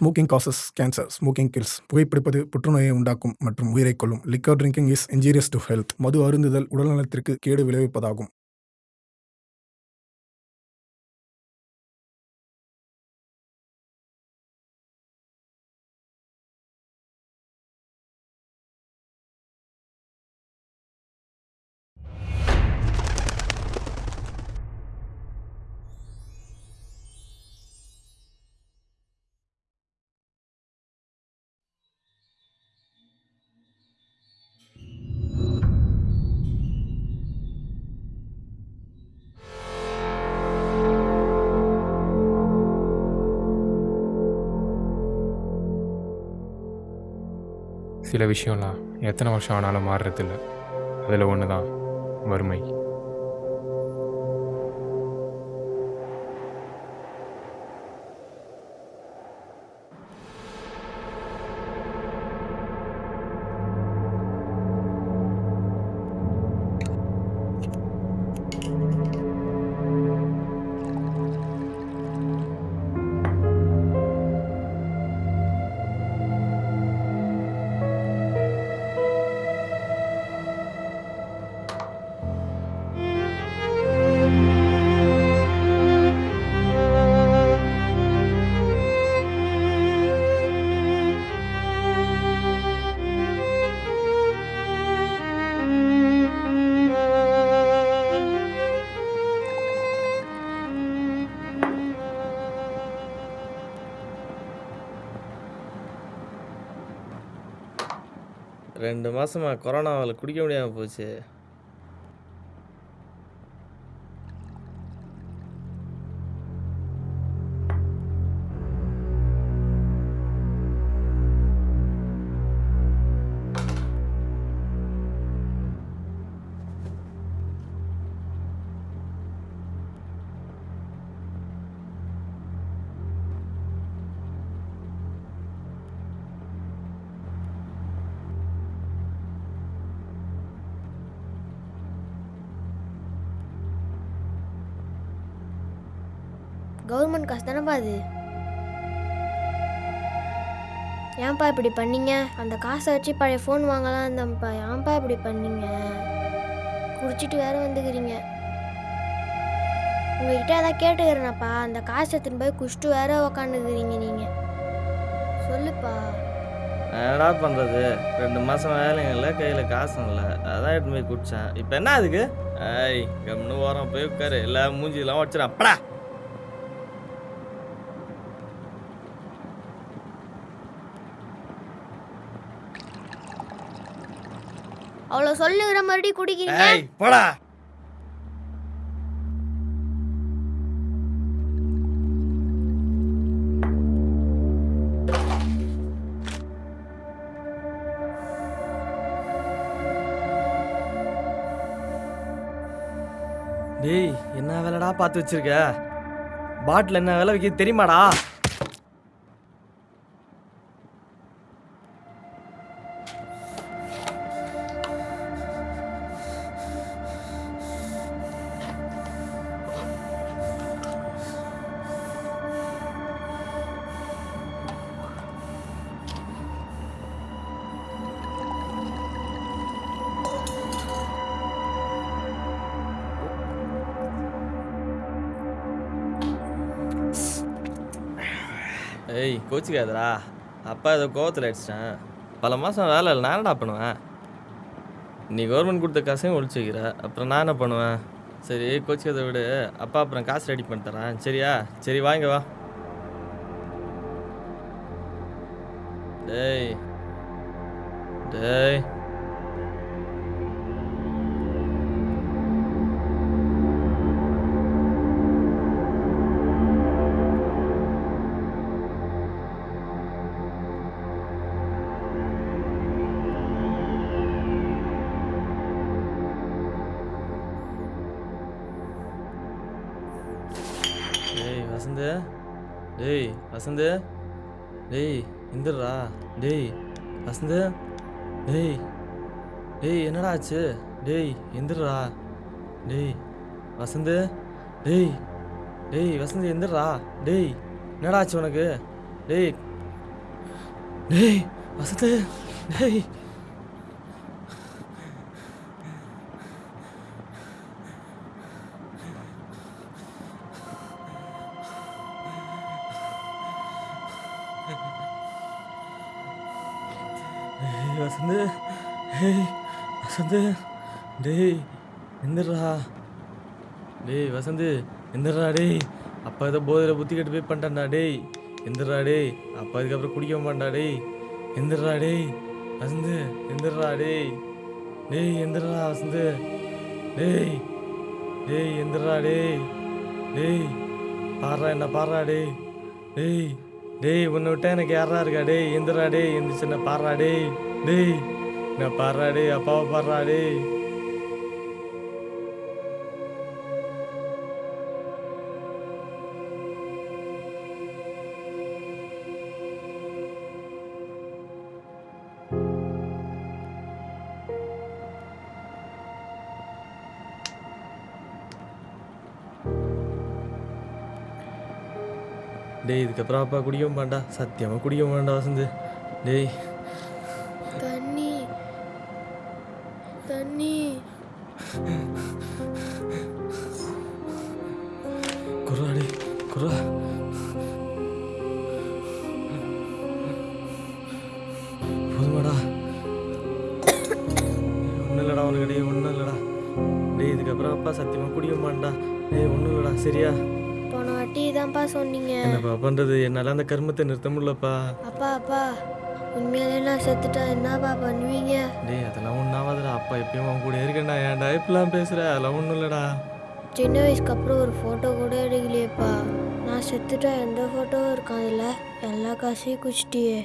Smoking causes cancer smoking kills புகைப்பிடிப்பது புற்றுநோயை உண்டாக்கும் மற்றும் உயிரைக் கொல்லும். Liquor drinking is injurious to health மது அருந்துதல் உடல்நலத்திற்கு கேடு விளைவிப்பதாகும். சில விஷயம்லாம் எத்தனை வருஷம் ஆனாலும் மாறுறதில்ல. அதில் ஒன்று தான் வறுமை. ரெண்டு மாதமா கொரோனா அவளை குடிக்க முடியாமல் போச்சு. கவர்மெண்ட் காசு தானேப்பா அது? ஏன்ப்பா இப்படி பண்ணீங்க? அந்த காசை வச்சு பழைய ஃபோன் வாங்கலாம் இருந்தேன்ப்பா ஏன்ப்பா இப்படி பண்ணீங்க? குடிச்சிட்டு வேற வந்துக்கிறீங்க. உங்ககிட்ட அதான் கேட்டுக்கிறேனப்பா. அந்த காசை எடுத்துன்னு போய் குடிச்சிட்டு வேற உக்காந்துக்கிறீங்க நீங்கள் சொல்லுப்பா. என்னடா பண்ணுறது ரெண்டு மாதம் வேலையும் இல்லை கையில் காசும் இல்லை. அதான் எடுத்து போய் குடித்தேன் இப்போ என்ன அதுக்கு? ஐய் கம்னு ஓரம் போய் உட்காரு. இல்லை மூஞ்சிலாம் வச்சிடா அப்படா! அவ்வளோ சொல்லுகிற மறுபடியும் குடிக்கிறீங்க? ஏய் போடா. டேய் என்ன வேலைடா பார்த்து வச்சிருக்க? பாட்டில் என்ன விலை விற்கிது தெரியுமாடா? ஏய் கோச்சிக்காதடா. அப்பா ஏதோ கோவத்தில் அடிச்சிட்டேன். பல மாதம் வேலை இல்லை நான் என்னடா பண்ணுவேன்? நீ கவர்மெண்ட் கொடுத்த காசையும் ஒழிச்சு வைக்கிற. அப்புறம் நான் என்ன பண்ணுவேன்? சரி கோச்சிக்காத விடு. அப்பா அப்புறம் காசு ரெடி பண்ணி தரேன். சரியா? சரி வாங்க வா. டேய். டேய். வசந்து. டேய் வசந்து. டேய் எந்திரா டேய் வசந்து. டேய் டேய் என்னடா ஆச்சு? டேய் எந்திரா டேய் வசந்து. டேய் டேய் வசந்த் எந்திரா டேய் என்னடா ஆச்சு உனக்கு? டேய் டேய் வசந்து. டேய் டேய் எந்திரா டேய் வசந்த் எந்திரா டேய். அப்பா ஏதோ போதையில் புத்தி கட்டு போய் பண்ணிட்டான்டா டேய். எந்திரா டேய். அப்பா இதுக்கப்புறம் குடிக்க மாட்டா டேய். எந்திரா டேய். வசந்து எந்திரா டேய். டேய் எந்திரா வசந்து. டேய். டேய் எந்திரா டேய். டேய். பாடுறா என்ன பாடுறா டேய். டேய். டேய் உன்னை விட்டா எனக்கு யாரா இருக்கா டேய்? எந்திரா டேய். எந்திரிச்சு என்ன பாடுறா டேய்? டேய் நான் பாடுறா டேய்? அப்பாவை பாடுறா டேய். டேய் இதுக்கப்புறம் அப்பா குடிக்க மாட்டா சத்தியமாக குடிக்க மாட்டா வசந்து. டேய். தண்ணி. தண்ணி. குர்ரா டேய் குர்ரா. போதுமாடா. ஒன்றும் இல்லைடா உனக்கு டேய் ஒன்றும் இல்லைடா. டேய் இதுக்கப்புறம் அப்பா சத்தியமாக குடிக்க மாட்டா டேய் ஒன்றும் இல்லைடா சரியா? சொன்னீங்க. என்னப்பா பண்ணுறது என்னால் அந்த கர்மத்தை நிறுத்த முடியலப்பா. அப்பா அப்பா உண்மையிலே நான் செத்துட்டா என்னப்பா பண்ணுவீங்க டேய் அதெல்லாம் ஒன்றாவதுடா அப்பா எப்பயும் அவன் கூட இருக்கேன்டா. ஏன்டா இப்படிலாம் பேசுகிற அதெல்லாம் ஒன்றும் இல்லைடா. சின்ன வயசுக்கு அப்புறம் ஒரு ஃபோட்டோ கூட எடுக்கலையேப்பா. நான் செத்துட்டா எந்த ஃபோட்டோவும் இருக்காதுல்ல? எல்லா காசையும் குச்சிட்டியே.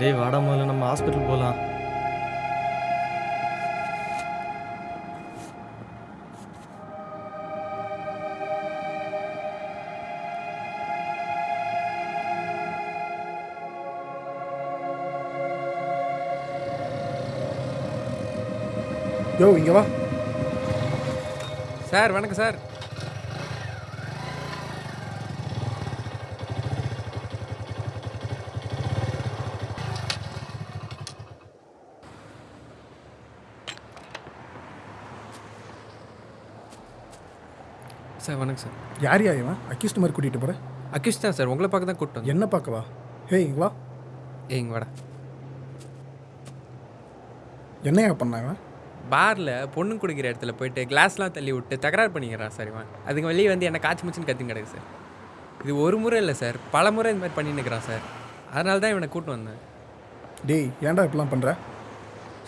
டேய் வாடா முதல்ல நம்ம ஹாஸ்பிட்டல் போகலாம் யோ இங்கே வா. சார் வணக்கம் சார். சார் வணக்கம் சார். யார் யா இவன்? அக்யூஸ்ட் மாதிரி கூட்டிகிட்டு போகிறேன் அகிஷ் தான் சார். உங்களை பார்க்க தான் வந்தேன். என்ன பார்க்கவா ஹே இங்க வா. ஏய் இங்க வாடா. என்னையா பண்ணா இவன்? பாரில் பொண்ணு குடிக்கிற இடத்துல போயிட்டு கிளாஸ்லாம் தள்ளி விட்டு தகராறு பண்ணிக்கிறான் சார் இவன். அதுக்கு வெளியே வந்து என்ன காய்ச்சி முச்சுன்னு கத்தின்னு கிடக்கு சார். இது ஒரு முறை இல்லை சார். பல முறை இந்த மாதிரி பண்ணின்னு இருக்கிறான் சார். அதனால தான் இவனை கூட்டு வந்தேன். டேய் ஏன்டா இப்படிலாம் பண்ணுற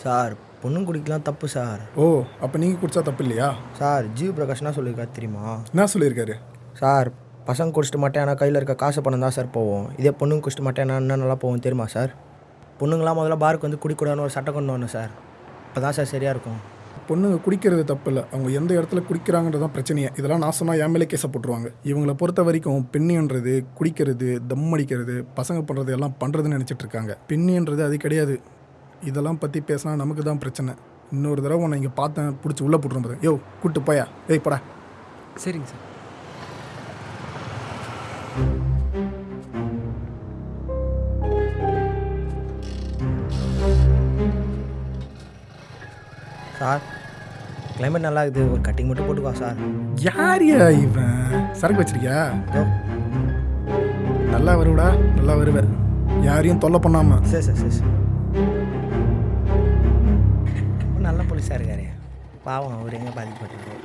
சார் பொண்ணும் குடிக்கலாம் தப்பு சார். ஓ அப்போ நீங்கள் குடிச்சா தப்பு இல்லையா? சார் ஜீவ் பிரகாஷ் என்ன சொல்லியிருக்காரு தெரியுமா? என்ன சொல்லியிருக்காரு? சார் பசங்க குடிச்சிட்டு மாட்டேன் ஆனால் கையில் இருக்க காசு பணம் தான் சார் போவோம். இதே பொண்ணுங்க குடிச்சிட்டு மாட்டேன் இன்னும் நல்லா போவோம் தெரியுமா சார்? பொண்ணுங்களாம் முதல்ல பாருக்கு வந்து குடிக்கூடாதுன்னு ஒரு சட்டம் கொண்டு வரணும் சார். அப்போ தான் சார் சரியாக இருக்கும். பொண்ணுங்க குடிக்கிறது தப்பு இல்லை அவங்க எந்த இடத்துல குடிக்கிறாங்கன்றது தான் பிரச்சனையே. இதெல்லாம் நான் சொன்னால் என் மேலே கேஸை போட்டுருவாங்க. இவங்களை பொறுத்த வரைக்கும் பெண்ணின்றது குடிக்கிறது தம் அடிக்கிறது பசங்க பண்ணுறது எல்லாம் பண்ணுறதுன்னு நினச்சிட்டு இருக்காங்க. பெண்ணின்றது அது கிடையாது. இதெல்லாம் பற்றி பேசினா நமக்கு தான் பிரச்சனை. இன்னொரு தடவை உன்னை இங்கே பார்த்தேன் பிடிச்சி உள்ளே போட்டுரும் யோ கூட்டு போயா? ஏய் படா. சரிங்க சார் சார். கிளைமேட் நல்லா இருக்குது ஒரு கட்டிங் மட்டும் போட்டுக்கோ சார் யாரியா இவன்? சரக்கு வச்சிருக்கியா. நல்லா வருவடா நல்லா வருவேன் யாரையும் தொல்லை பண்ணாமல் சரி சார் சரி நல்ல போலீஸாக இருக்காரு. பாவம் அவர் எங்கே பாதிக்கப்பட்டிருக்காரு.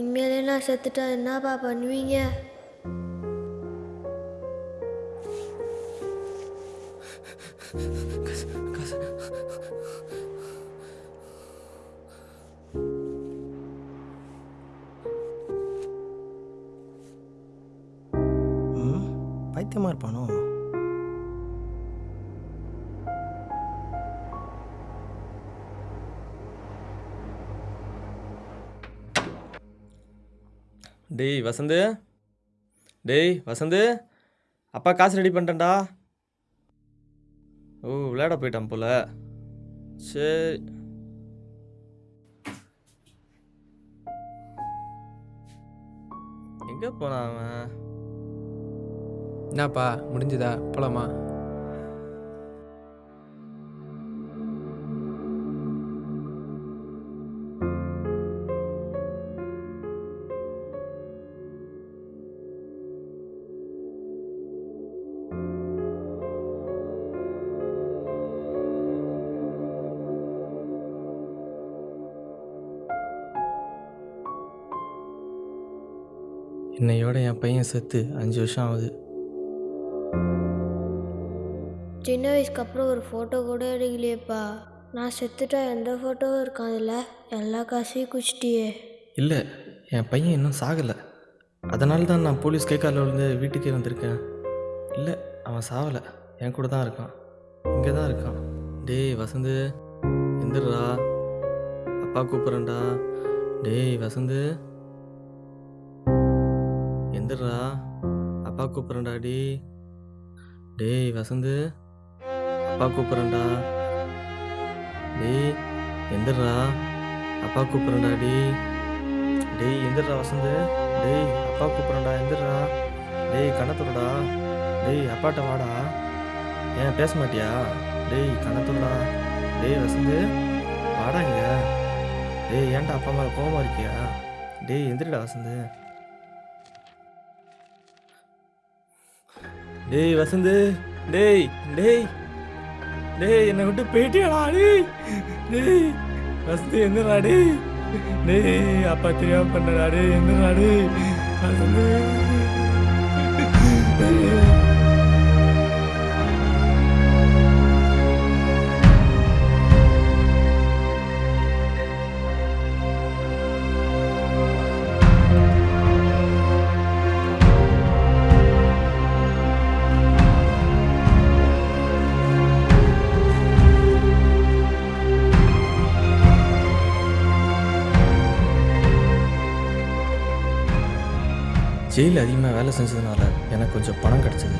உண்மையிலே நான் செத்துட்டா என்னப்பா பண்ணுவீங்க? ம் பைத்தியமாக இருப்பானோ? டேய் வசந்து. டேய் வசந்து. அப்பா காசு ரெடி பண்ணிட்டேன்டா. ஓ விளையாட போயிட்டான் போல. சரி எங்கே போனான் அவன்? என்னப்பா முடிஞ்சுதா? போலாமா? இன்னையோட என் பையன் செத்து அஞ்சு வருஷம் ஆகுது. சின்ன வயசுக்கு அப்புறம் ஒரு ஃபோட்டோ கூட எடுக்கலையேப்பா. நான் செத்துட்டா எந்த ஃபோட்டோவும் இருக்காதுல்ல? எல்லா காசையும் குச்சிட்டியே. இல்லை என் பையன் இன்னும் சாகலை. அதனால தான் நான் போலீஸ் கைக்காலில் விழுந்து வீட்டுக்கே வந்திருக்கேன். இல்லை அவன் சாவலை என் கூட தான் இருக்கான். இங்கே தான் இருக்கான். டேய் வசந்து. எந்திரா அப்பா கூப்பிட்றேன்டா. டேய் வசந்து. எந்திரா அப்பா கூப்பிட்றேன்டா டி டேய் வசந்து. அப்பா கூப்பிட்றேன்டா. டேய் எந்திரா அப்பா கூப்பிட்றேன்டா டி டேய் எந்திரா வசந்து. டேய் அப்பா கூப்பிட்றேன்டா எந்திரா டேய் கணத்துடா டேய் அப்பாட்ட வாடா. ஏன் பேச மாட்டியா? டேய் கணத்துடா டேய் வசந்து. வாடாங்க டேய் ஏன்டா அப்பா மேலே கோபமாக இருக்கியா? டேய் எந்திரிடா வசந்து. டேய் வசந்து டேய் டேய் டேய் என்னை விட்டு போயிட்டியாடா டேய் டேய் வசந்து எந்திரா டேய் டேய் அப்பா தெரியாம பண்ணடா டேய் எந்திரா டேய் வசந்து. ஜெயிலில் அதிகமாக வேலை செஞ்சதுனால எனக்கு கொஞ்சம் பணம் கிடச்சிது.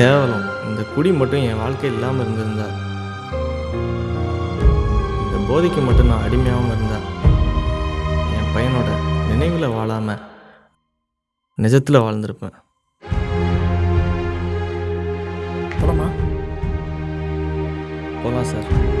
கேவலம். இந்த குடி மட்டும் என் வாழ்க்கை இல்லாமல் இருந்திருந்தா. இந்த போதைக்கு மட்டும் நான் அடிமையாகாமல் இருந்தா. என் பையனோட நினைவில் வாழாம நிஜத்தில் வாழ்ந்திருப்பேன். போலாமா? போகலாம் சார்.